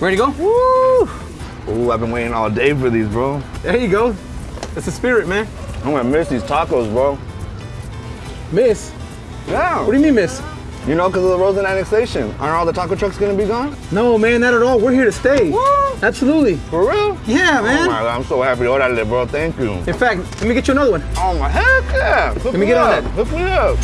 Ready to go? Woo! Ooh, I've been waiting all day for these, bro. There you go. That's the spirit, man. I'm gonna miss these tacos, bro. Miss? Yeah. What do you mean, miss? You know, because of the Rosen annexation. Aren't all the taco trucks gonna be gone? No, man, not at all. We're here to stay. What? Absolutely. For real? Yeah, oh man. Oh my god, I'm so happy. Orale, bro. Thank you. In fact, let me get you another one. Oh my heck yeah. Hook me get on that. Hook me up.